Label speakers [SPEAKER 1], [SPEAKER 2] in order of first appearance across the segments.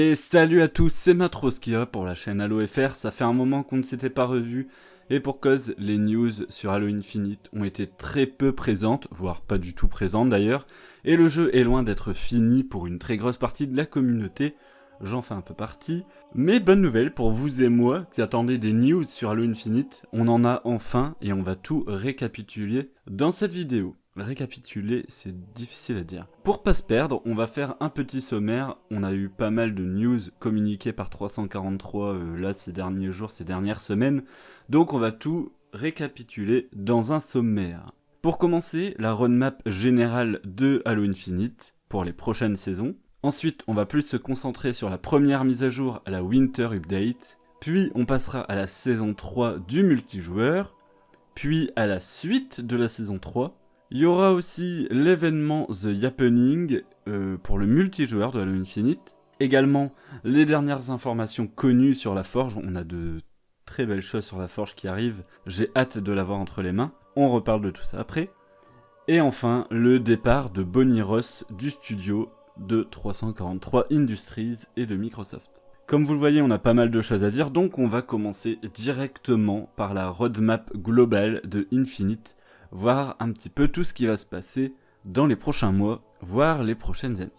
[SPEAKER 1] Et salut à tous, c'est Matroskia pour la chaîne Halo FR, ça fait un moment qu'on ne s'était pas revu, et pour cause, les news sur Halo Infinite ont été très peu présentes, voire pas du tout présentes d'ailleurs, et le jeu est loin d'être fini pour une très grosse partie de la communauté, j'en fais un peu partie, mais bonne nouvelle pour vous et moi qui attendez des news sur Halo Infinite, on en a enfin et on va tout récapituler dans cette vidéo. Récapituler, c'est difficile à dire. Pour pas se perdre, on va faire un petit sommaire. On a eu pas mal de news communiquées par 343 euh, là ces derniers jours, ces dernières semaines. Donc on va tout récapituler dans un sommaire. Pour commencer, la roadmap générale de Halo Infinite pour les prochaines saisons. Ensuite, on va plus se concentrer sur la première mise à jour à la Winter Update. Puis on passera à la saison 3 du multijoueur. Puis à la suite de la saison 3 il y aura aussi l'événement The Happening euh, pour le multijoueur de Halo Infinite. Également, les dernières informations connues sur la Forge. On a de très belles choses sur la Forge qui arrivent. J'ai hâte de l'avoir entre les mains. On reparle de tout ça après. Et enfin, le départ de Bonnie Ross du studio de 343 Industries et de Microsoft. Comme vous le voyez, on a pas mal de choses à dire, donc on va commencer directement par la roadmap globale de Infinite voir un petit peu tout ce qui va se passer dans les prochains mois, voire les prochaines années.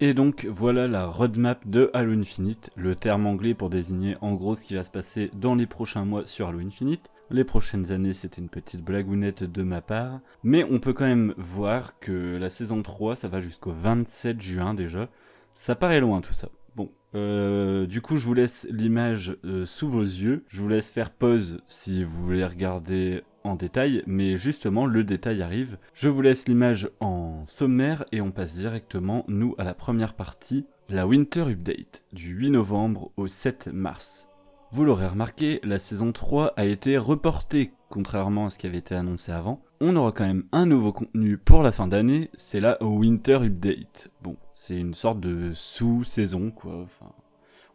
[SPEAKER 1] Et donc voilà la roadmap de Halo Infinite, le terme anglais pour désigner en gros ce qui va se passer dans les prochains mois sur Halo Infinite. Les prochaines années c'était une petite blagounette de ma part, mais on peut quand même voir que la saison 3 ça va jusqu'au 27 juin déjà, ça paraît loin tout ça. Bon, euh, du coup je vous laisse l'image euh, sous vos yeux, je vous laisse faire pause si vous voulez regarder détail, mais justement le détail arrive. Je vous laisse l'image en sommaire et on passe directement, nous, à la première partie, la Winter Update, du 8 novembre au 7 mars. Vous l'aurez remarqué, la saison 3 a été reportée, contrairement à ce qui avait été annoncé avant. On aura quand même un nouveau contenu pour la fin d'année, c'est la Winter Update. Bon, c'est une sorte de sous-saison, quoi,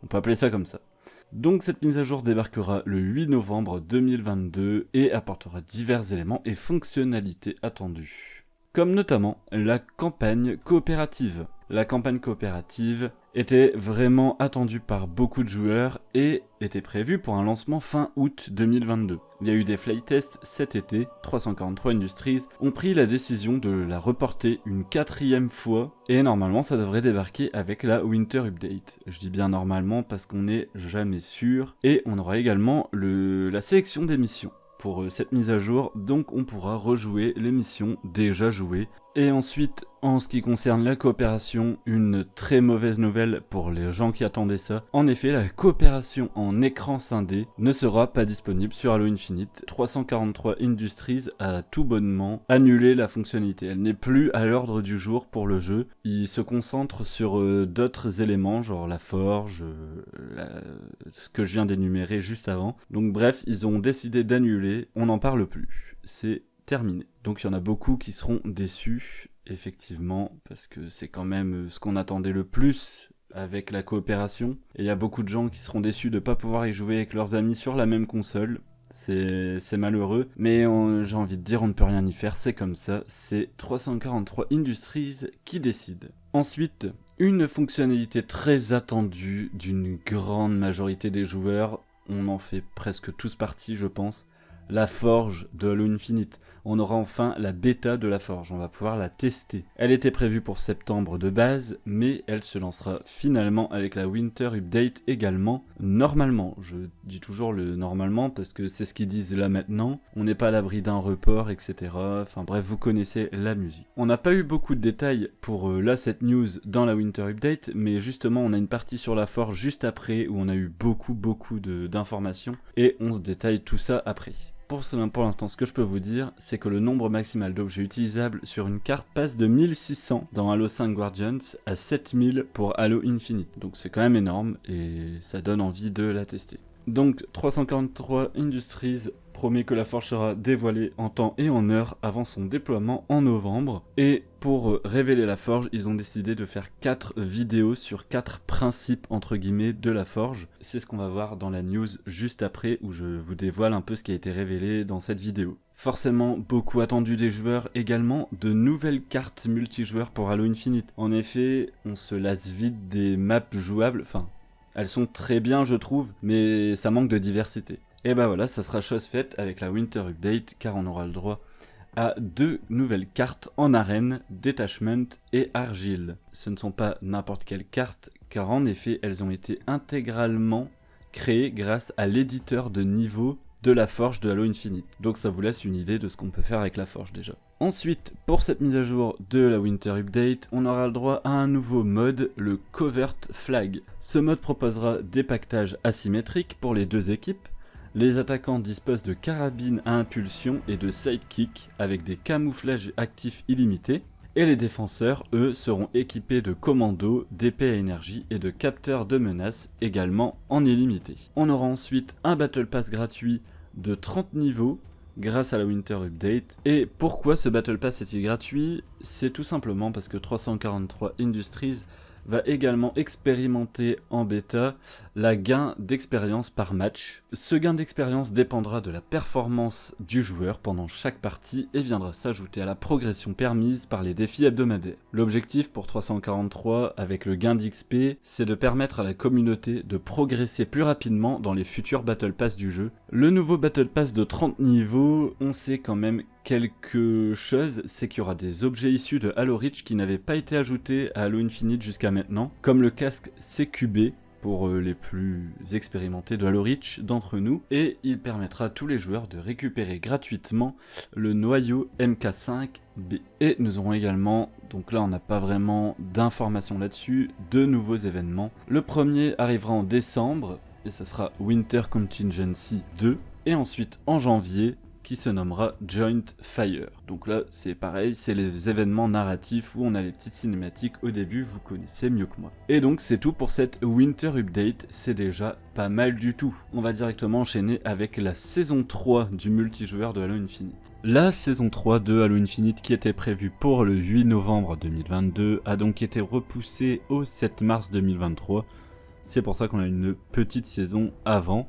[SPEAKER 1] on peut appeler ça comme ça. Donc cette mise à jour débarquera le 8 novembre 2022 et apportera divers éléments et fonctionnalités attendues. Comme notamment la campagne coopérative. La campagne coopérative était vraiment attendue par beaucoup de joueurs et était prévue pour un lancement fin août 2022. Il y a eu des flytests cet été, 343 Industries ont pris la décision de la reporter une quatrième fois et normalement ça devrait débarquer avec la Winter Update. Je dis bien normalement parce qu'on n'est jamais sûr et on aura également le, la sélection des missions pour euh, cette mise à jour, donc on pourra rejouer les missions déjà jouées et ensuite, en ce qui concerne la coopération, une très mauvaise nouvelle pour les gens qui attendaient ça. En effet, la coopération en écran scindé ne sera pas disponible sur Halo Infinite. 343 Industries a tout bonnement annulé la fonctionnalité. Elle n'est plus à l'ordre du jour pour le jeu. Il se concentre sur euh, d'autres éléments, genre la forge, euh, ce que je viens d'énumérer juste avant. Donc bref, ils ont décidé d'annuler. On n'en parle plus. C'est terminé. Donc il y en a beaucoup qui seront déçus, effectivement, parce que c'est quand même euh, ce qu'on attendait le plus avec la coopération. Et il y a beaucoup de gens qui seront déçus de ne pas pouvoir y jouer avec leurs amis sur la même console. C'est malheureux, mais j'ai envie de dire on ne peut rien y faire, c'est comme ça, c'est 343 Industries qui décide. Ensuite, une fonctionnalité très attendue d'une grande majorité des joueurs, on en fait presque tous partie je pense, la forge de Halo Infinite on aura enfin la bêta de la forge, on va pouvoir la tester. Elle était prévue pour septembre de base, mais elle se lancera finalement avec la Winter Update également, normalement. Je dis toujours le normalement parce que c'est ce qu'ils disent là maintenant, on n'est pas à l'abri d'un report, etc. Enfin bref, vous connaissez la musique. On n'a pas eu beaucoup de détails pour euh, là cette news dans la Winter Update, mais justement on a une partie sur la forge juste après où on a eu beaucoup beaucoup d'informations et on se détaille tout ça après. Pour, pour l'instant, ce que je peux vous dire, c'est que le nombre maximal d'objets utilisables sur une carte passe de 1600 dans Halo 5 Guardians à 7000 pour Halo Infinite. Donc c'est quand même énorme et ça donne envie de la tester. Donc 343 Industries promet que la forge sera dévoilée en temps et en heure avant son déploiement en novembre. Et pour euh, révéler la forge, ils ont décidé de faire 4 vidéos sur 4 principes entre guillemets de la forge. C'est ce qu'on va voir dans la news juste après où je vous dévoile un peu ce qui a été révélé dans cette vidéo. Forcément, beaucoup attendu des joueurs également, de nouvelles cartes multijoueurs pour Halo Infinite. En effet, on se lasse vite des maps jouables, enfin, elles sont très bien je trouve, mais ça manque de diversité. Et bah voilà, ça sera chose faite avec la Winter Update, car on aura le droit à deux nouvelles cartes en arène, Detachment et Argile. Ce ne sont pas n'importe quelles cartes, car en effet, elles ont été intégralement créées grâce à l'éditeur de niveau de la forge de Halo Infinite. Donc ça vous laisse une idée de ce qu'on peut faire avec la forge déjà. Ensuite, pour cette mise à jour de la Winter Update, on aura le droit à un nouveau mode, le Covert Flag. Ce mode proposera des pactages asymétriques pour les deux équipes, les attaquants disposent de carabines à impulsion et de sidekick avec des camouflages actifs illimités. Et les défenseurs, eux, seront équipés de commandos, d'épées à énergie et de capteurs de menaces également en illimité. On aura ensuite un Battle Pass gratuit de 30 niveaux grâce à la Winter Update. Et pourquoi ce Battle Pass est-il gratuit? C'est tout simplement parce que 343 Industries va également expérimenter en bêta la gain d'expérience par match. Ce gain d'expérience dépendra de la performance du joueur pendant chaque partie et viendra s'ajouter à la progression permise par les défis hebdomadaires. L'objectif pour 343 avec le gain d'XP, c'est de permettre à la communauté de progresser plus rapidement dans les futurs Battle Pass du jeu. Le nouveau Battle Pass de 30 niveaux, on sait quand même quelque chose, c'est qu'il y aura des objets issus de Halo Reach qui n'avaient pas été ajoutés à Halo Infinite jusqu'à maintenant, comme le casque CQB pour euh, les plus expérimentés de Halo Reach d'entre nous, et il permettra à tous les joueurs de récupérer gratuitement le noyau MK5B. Et nous aurons également, donc là on n'a pas vraiment d'informations là-dessus, deux nouveaux événements. Le premier arrivera en décembre, et ça sera Winter Contingency 2, et ensuite en janvier, qui se nommera Joint Fire. Donc là, c'est pareil, c'est les événements narratifs où on a les petites cinématiques au début, vous connaissez mieux que moi. Et donc c'est tout pour cette Winter Update, c'est déjà pas mal du tout. On va directement enchaîner avec la saison 3 du multijoueur de Halo Infinite. La saison 3 de Halo Infinite qui était prévue pour le 8 novembre 2022 a donc été repoussée au 7 mars 2023. C'est pour ça qu'on a une petite saison avant.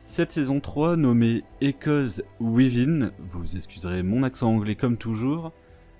[SPEAKER 1] Cette saison 3, nommée Echoes Within, vous excuserez mon accent anglais comme toujours,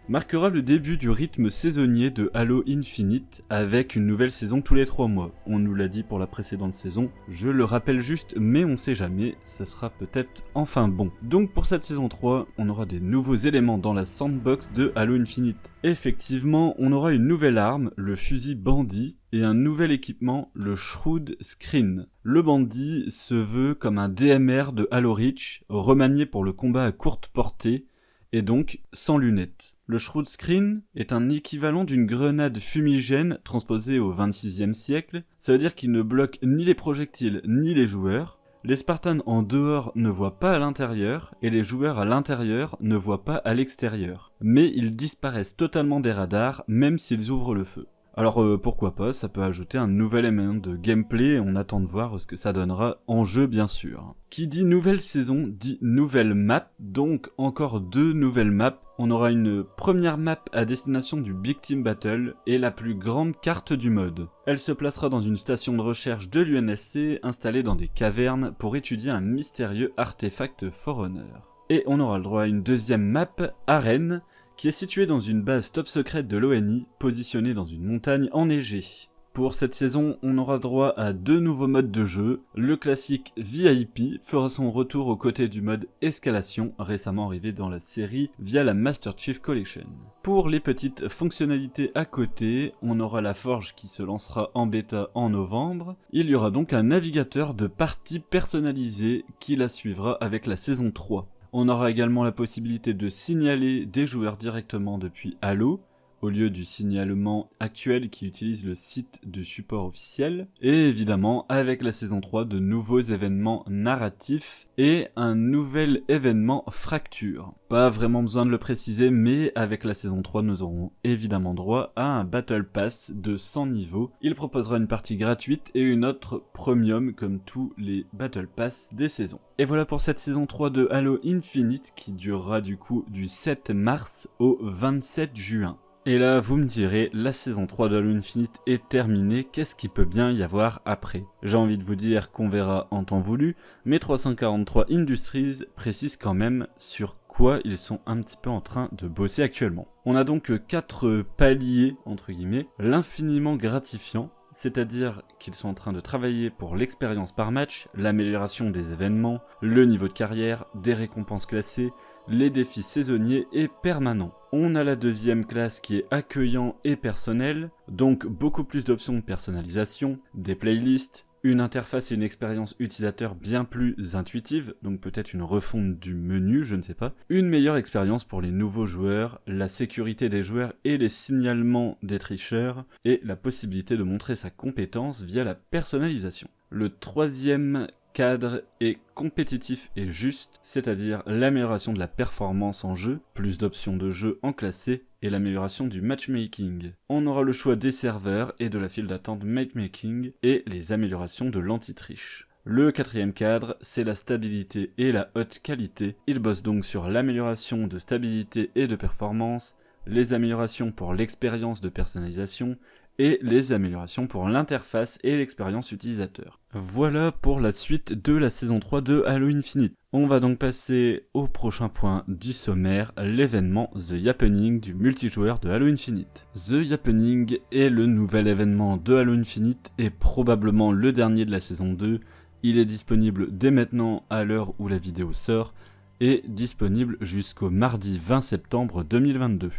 [SPEAKER 1] marquera le début du rythme saisonnier de Halo Infinite avec une nouvelle saison tous les 3 mois. On nous l'a dit pour la précédente saison, je le rappelle juste, mais on sait jamais, ça sera peut-être enfin bon. Donc pour cette saison 3, on aura des nouveaux éléments dans la sandbox de Halo Infinite. Effectivement, on aura une nouvelle arme, le fusil bandit, et un nouvel équipement, le Shrewd Screen. Le bandit se veut comme un DMR de Halo Reach, remanié pour le combat à courte portée, et donc sans lunettes. Le Shrewd Screen est un équivalent d'une grenade fumigène transposée au 26e siècle, ça veut dire qu'il ne bloque ni les projectiles ni les joueurs, les Spartans en dehors ne voient pas à l'intérieur, et les joueurs à l'intérieur ne voient pas à l'extérieur. Mais ils disparaissent totalement des radars, même s'ils ouvrent le feu. Alors euh, pourquoi pas, ça peut ajouter un nouvel élément de gameplay, on attend de voir ce que ça donnera en jeu bien sûr. Qui dit nouvelle saison dit nouvelle map, donc encore deux nouvelles maps. On aura une première map à destination du Big Team Battle et la plus grande carte du mode. Elle se placera dans une station de recherche de l'UNSC installée dans des cavernes pour étudier un mystérieux artefact Forerunner. Et on aura le droit à une deuxième map, Arène, qui est situé dans une base top secrète de l'ONI, positionnée dans une montagne enneigée. Pour cette saison, on aura droit à deux nouveaux modes de jeu. Le classique VIP fera son retour aux côtés du mode Escalation, récemment arrivé dans la série via la Master Chief Collection. Pour les petites fonctionnalités à côté, on aura la forge qui se lancera en bêta en novembre. Il y aura donc un navigateur de parties personnalisé qui la suivra avec la saison 3. On aura également la possibilité de signaler des joueurs directement depuis Halo, au lieu du signalement actuel qui utilise le site de support officiel. Et évidemment, avec la saison 3, de nouveaux événements narratifs et un nouvel événement fracture. Pas vraiment besoin de le préciser, mais avec la saison 3, nous aurons évidemment droit à un Battle Pass de 100 niveaux. Il proposera une partie gratuite et une autre premium comme tous les Battle Pass des saisons. Et voilà pour cette saison 3 de Halo Infinite qui durera du coup du 7 mars au 27 juin. Et là, vous me direz, la saison 3 de Halo Infinite est terminée, qu'est-ce qu'il peut bien y avoir après? J'ai envie de vous dire qu'on verra en temps voulu, mais 343 Industries précise quand même sur quoi ils sont un petit peu en train de bosser actuellement. On a donc 4 paliers, entre guillemets, l'infiniment gratifiant, c'est-à-dire qu'ils sont en train de travailler pour l'expérience par match, l'amélioration des événements, le niveau de carrière, des récompenses classées, les défis saisonniers et permanents. On a la deuxième classe qui est accueillant et personnel, donc beaucoup plus d'options de personnalisation, des playlists, une interface et une expérience utilisateur bien plus intuitive, donc peut-être une refonte du menu, je ne sais pas, une meilleure expérience pour les nouveaux joueurs, la sécurité des joueurs et les signalements des tricheurs, et la possibilité de montrer sa compétence via la personnalisation. Le troisième cadre est compétitif et juste, c'est-à-dire l'amélioration de la performance en jeu, plus d'options de jeu en classé et l'amélioration du matchmaking. On aura le choix des serveurs et de la file d'attente matchmaking et les améliorations de l'anti-triche. Le quatrième cadre, c'est la stabilité et la haute qualité. Il bosse donc sur l'amélioration de stabilité et de performance, les améliorations pour l'expérience de personnalisation, et les améliorations pour l'interface et l'expérience utilisateur. Voilà pour la suite de la saison 3 de Halo Infinite. On va donc passer au prochain point du sommaire, l'événement The Happening du multijoueur de Halo Infinite. The Happening est le nouvel événement de Halo Infinite et probablement le dernier de la saison 2. Il est disponible dès maintenant à l'heure où la vidéo sort et disponible jusqu'au mardi 20 septembre 2022.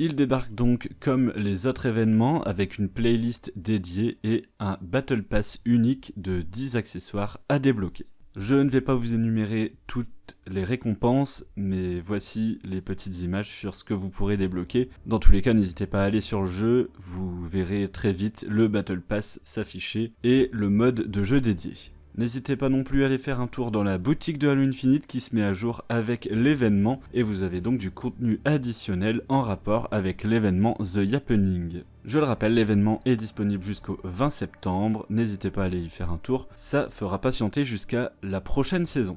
[SPEAKER 1] Il débarque donc comme les autres événements avec une playlist dédiée et un Battle Pass unique de 10 accessoires à débloquer. Je ne vais pas vous énumérer toutes les récompenses, mais voici les petites images sur ce que vous pourrez débloquer. Dans tous les cas, n'hésitez pas à aller sur le jeu, vous verrez très vite le Battle Pass s'afficher et le mode de jeu dédié. N'hésitez pas non plus à aller faire un tour dans la boutique de Halo Infinite qui se met à jour avec l'événement et vous avez donc du contenu additionnel en rapport avec l'événement The Happening. Je le rappelle, l'événement est disponible jusqu'au 20 septembre, n'hésitez pas à aller y faire un tour, ça fera patienter jusqu'à la prochaine saison.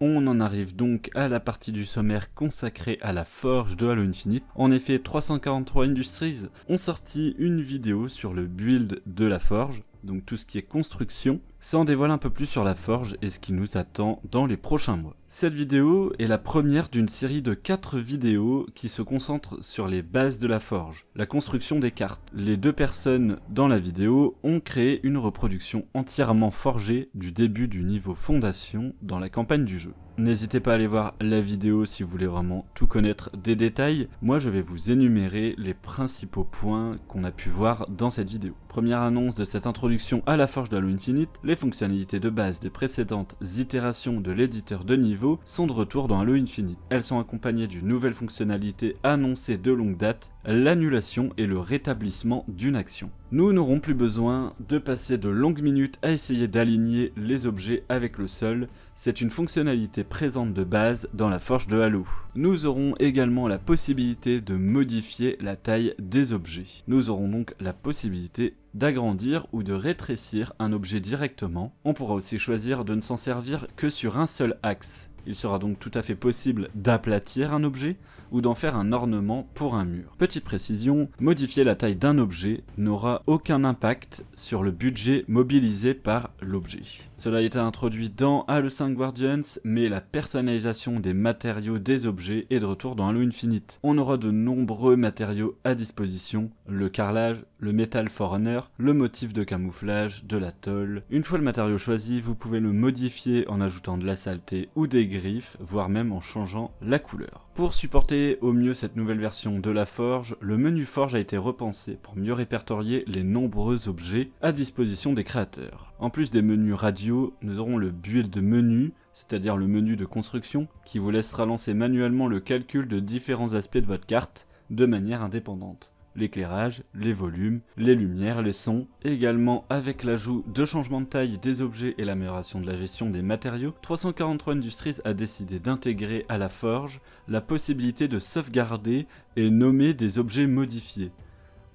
[SPEAKER 1] On en arrive donc à la partie du sommaire consacrée à la forge de Halo Infinite. En effet, 343 Industries ont sorti une vidéo sur le build de la forge, donc tout ce qui est construction, ça en dévoile un peu plus sur la forge et ce qui nous attend dans les prochains mois. Cette vidéo est la première d'une série de 4 vidéos qui se concentrent sur les bases de la forge, la construction des cartes. Les deux personnes dans la vidéo ont créé une reproduction entièrement forgée du début du niveau fondation dans la campagne du jeu. N'hésitez pas à aller voir la vidéo si vous voulez vraiment tout connaître des détails. Moi je vais vous énumérer les principaux points qu'on a pu voir dans cette vidéo. Première annonce de cette introduction à la forge d'Halo Infinite, fonctionnalités de base des précédentes itérations de l'éditeur de niveau sont de retour dans Halo Infinite. Elles sont accompagnées d'une nouvelle fonctionnalité annoncée de longue date, l'annulation et le rétablissement d'une action. Nous n'aurons plus besoin de passer de longues minutes à essayer d'aligner les objets avec le sol, c'est une fonctionnalité présente de base dans la forge de Halo. Nous aurons également la possibilité de modifier la taille des objets. Nous aurons donc la possibilité d'agrandir ou de rétrécir un objet directement. On pourra aussi choisir de ne s'en servir que sur un seul axe. Il sera donc tout à fait possible d'aplatir un objet ou d'en faire un ornement pour un mur. Petite précision, modifier la taille d'un objet n'aura aucun impact sur le budget mobilisé par l'objet. Cela a été introduit dans Halo 5 Guardians, mais la personnalisation des matériaux des objets est de retour dans Halo Infinite. On aura de nombreux matériaux à disposition, le carrelage, le Metal Forerunner, le motif de camouflage, de la tôle. Une fois le matériau choisi, vous pouvez le modifier en ajoutant de la saleté ou des griffes, voire même en changeant la couleur. Pour supporter au mieux cette nouvelle version de la forge, le menu forge a été repensé pour mieux répertorier les nombreux objets à disposition des créateurs. En plus des menus radio, nous aurons le build menu, c'est-à-dire le menu de construction, qui vous laissera lancer manuellement le calcul de différents aspects de votre carte, de manière indépendante l'éclairage, les volumes, les lumières, les sons. Également avec l'ajout de changements de taille des objets et l'amélioration de la gestion des matériaux, 343 Industries a décidé d'intégrer à la forge la possibilité de sauvegarder et nommer des objets modifiés.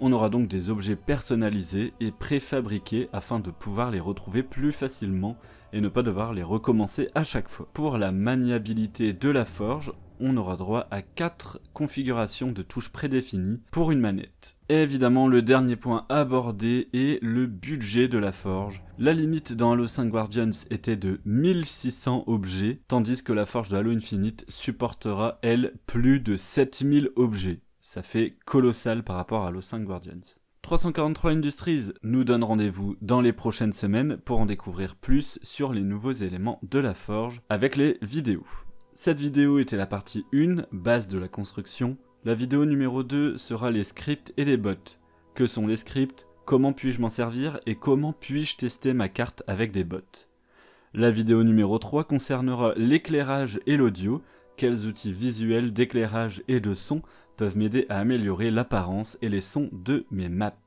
[SPEAKER 1] On aura donc des objets personnalisés et préfabriqués afin de pouvoir les retrouver plus facilement et ne pas devoir les recommencer à chaque fois. Pour la maniabilité de la forge, on aura droit à 4 configurations de touches prédéfinies pour une manette. Et évidemment, le dernier point abordé est le budget de la forge. La limite dans Halo 5 Guardians était de 1600 objets, tandis que la forge de Halo Infinite supportera, elle, plus de 7000 objets. Ça fait colossal par rapport à Halo 5 Guardians. 343 Industries nous donne rendez-vous dans les prochaines semaines pour en découvrir plus sur les nouveaux éléments de la forge avec les vidéos. Cette vidéo était la partie 1, base de la construction. La vidéo numéro 2 sera les scripts et les bots. Que sont les scripts? Comment puis-je m'en servir? Et comment puis-je tester ma carte avec des bots? La vidéo numéro 3 concernera l'éclairage et l'audio. Quels outils visuels d'éclairage et de son peuvent m'aider à améliorer l'apparence et les sons de mes maps?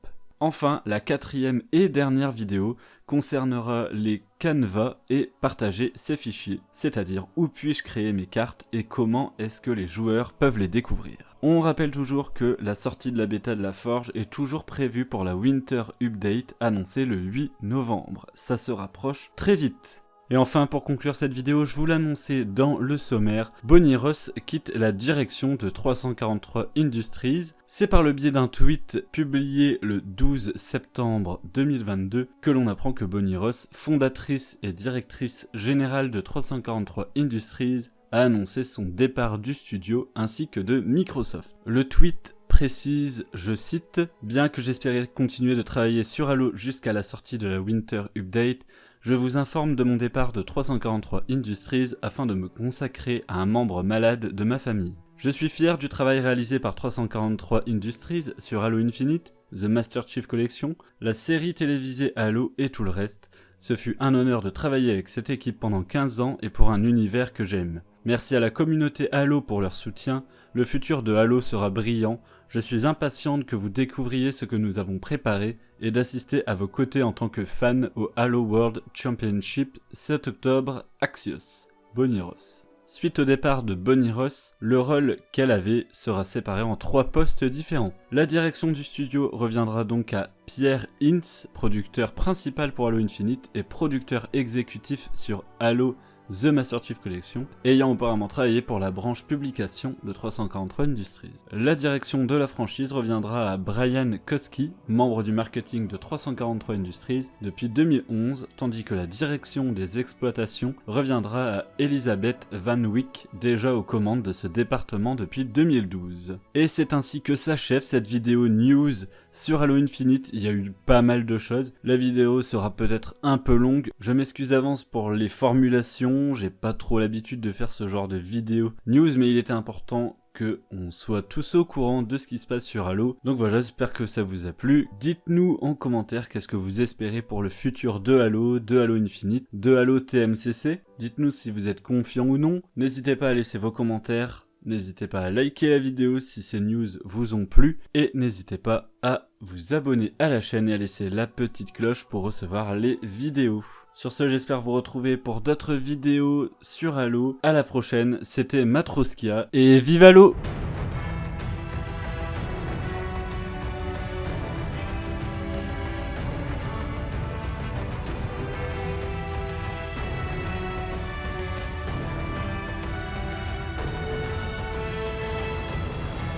[SPEAKER 1] Enfin, la quatrième et dernière vidéo concernera les canevas et partager ces fichiers, c'est-à-dire où puis-je créer mes cartes et comment est-ce que les joueurs peuvent les découvrir. On rappelle toujours que la sortie de la bêta de la Forge est toujours prévue pour la Winter Update annoncée le 8 novembre. Ça se rapproche très vite. Et enfin, pour conclure cette vidéo, je vous l'annonçais dans le sommaire, Bonnie Ross quitte la direction de 343 Industries. C'est par le biais d'un tweet publié le 12 septembre 2022 que l'on apprend que Bonnie Ross, fondatrice et directrice générale de 343 Industries, a annoncé son départ du studio ainsi que de Microsoft. Le tweet précise, je cite, Bien que j'espérais continuer de travailler sur Halo jusqu'à la sortie de la Winter Update, je vous informe de mon départ de 343 Industries afin de me consacrer à un membre malade de ma famille. Je suis fier du travail réalisé par 343 Industries sur Halo Infinite, The Master Chief Collection, la série télévisée Halo et tout le reste. Ce fut un honneur de travailler avec cette équipe pendant 15 ans et pour un univers que j'aime. Merci à la communauté Halo pour leur soutien, le futur de Halo sera brillant, je suis impatiente que vous découvriez ce que nous avons préparé et d'assister à vos côtés en tant que fan au Halo World Championship 7 octobre Axios. Bonnie Ross. Suite au départ de Bonnie Ross, le rôle qu'elle avait sera séparé en trois postes différents. La direction du studio reviendra donc à Pierre Hintz, producteur principal pour Halo Infinite et producteur exécutif sur Halo The Master Chief Collection, ayant auparavant travaillé pour la branche publication de 343 Industries. La direction de la franchise reviendra à Brian Koski, membre du marketing de 343 Industries depuis 2011, tandis que la direction des exploitations reviendra à Elizabeth Van Wyck, déjà aux commandes de ce département depuis 2012. Et c'est ainsi que s'achève cette vidéo news sur Halo Infinite, il y a eu pas mal de choses. La vidéo sera peut-être un peu longue. Je m'excuse d'avance pour les formulations. J'ai pas trop l'habitude de faire ce genre de vidéo news, mais il était important que on soit tous au courant de ce qui se passe sur Halo. Donc voilà, j'espère que ça vous a plu. Dites-nous en commentaire qu'est-ce que vous espérez pour le futur de Halo, de Halo Infinite, de Halo TMCC. Dites-nous si vous êtes confiant ou non. N'hésitez pas à laisser vos commentaires. N'hésitez pas à liker la vidéo si ces news vous ont plu et n'hésitez pas à vous abonner à la chaîne et à laisser la petite cloche pour recevoir les vidéos. Sur ce, j'espère vous retrouver pour d'autres vidéos sur Halo. À la prochaine, c'était Matroskia et vive Halo